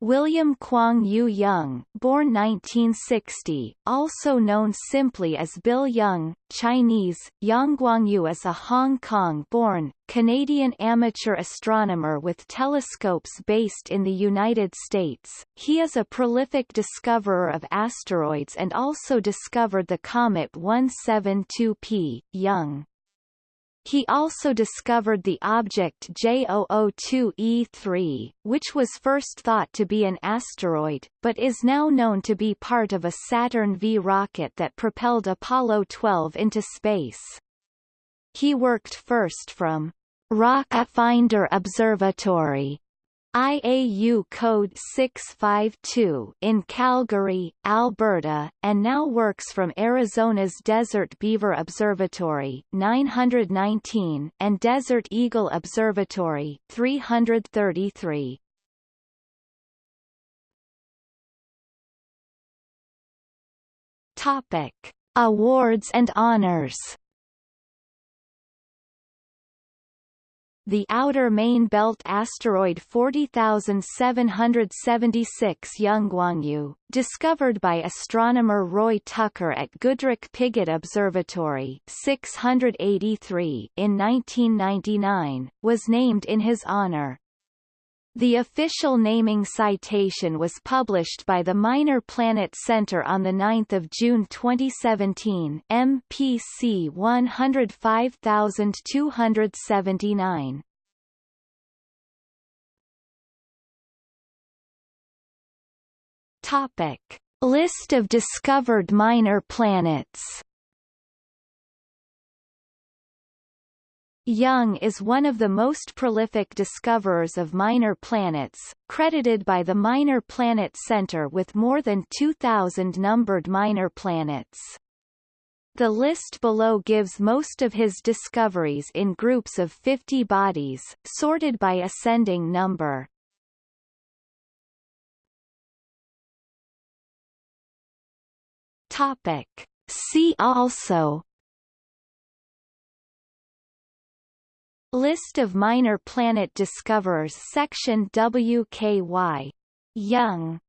William Kwong Yu Yeung, born 1960, also known simply as Bill Yeung, Chinese, Yang Guangyu is a Hong Kong-born, Canadian amateur astronomer with telescopes based in the United States. He is a prolific discoverer of asteroids and also discovered the comet 172P, Yeung. He also discovered the object J002E3, which was first thought to be an asteroid, but is now known to be part of a Saturn V rocket that propelled Apollo 12 into space. He worked first from Rock Finder Observatory IAU code 652 in Calgary, Alberta, and now works from Arizona's Desert Beaver Observatory 919 and Desert Eagle Observatory 333. Topic: Awards and honors the outer main belt asteroid 40776 Youngguangyu, discovered by astronomer Roy Tucker at Goodricke Pigott Observatory 683 in 1999, was named in his honor. The official naming citation was published by the Minor Planet Center on 9 June 2017 MPC 105279. Topic. List of discovered minor planets Yeung is one of the most prolific discoverers of minor planets, credited by the Minor Planet Center with more than 2,000 numbered minor planets. The list below gives most of his discoveries in groups of 50 bodies, sorted by ascending number. Topic. See also List of minor planet discoverers Section WKY. Yeung